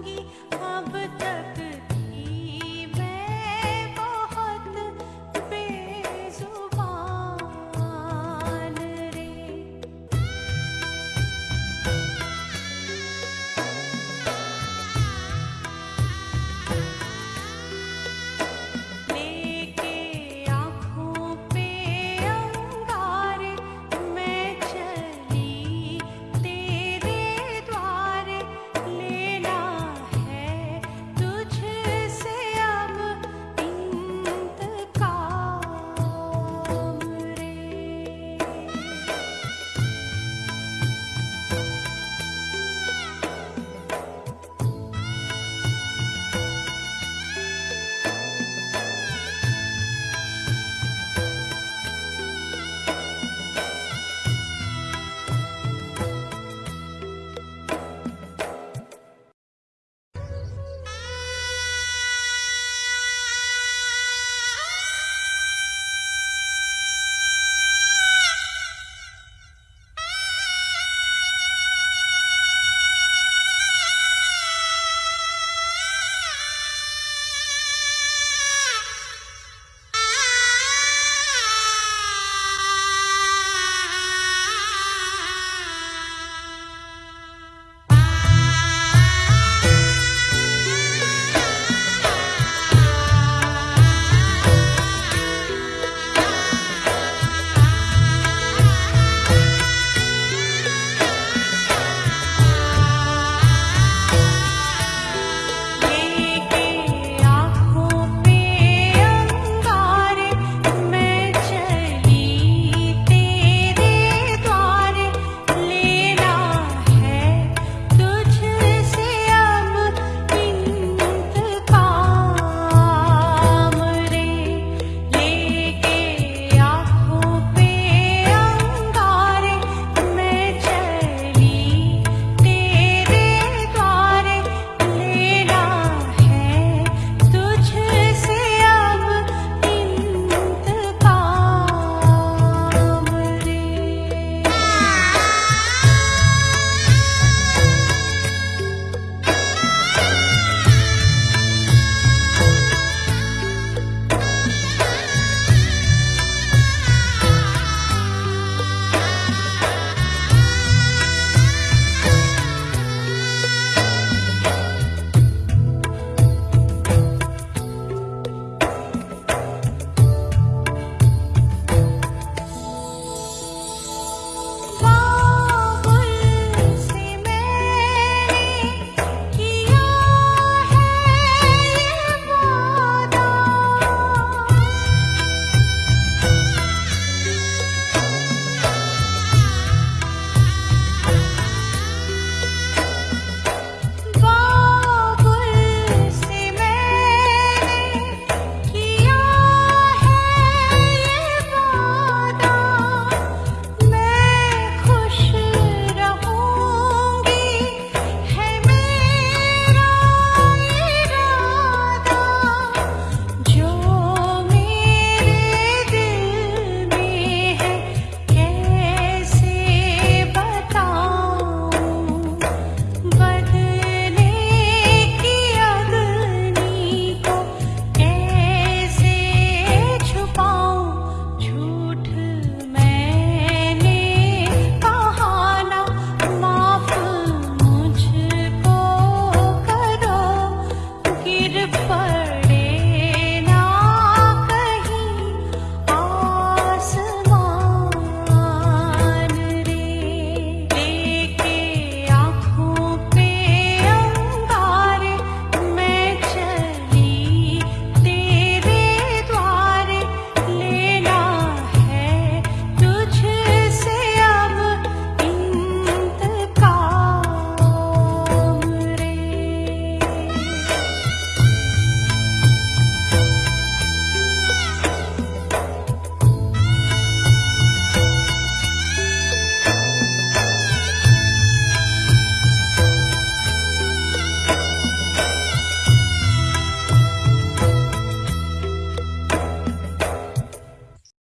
रहूँगी अब तक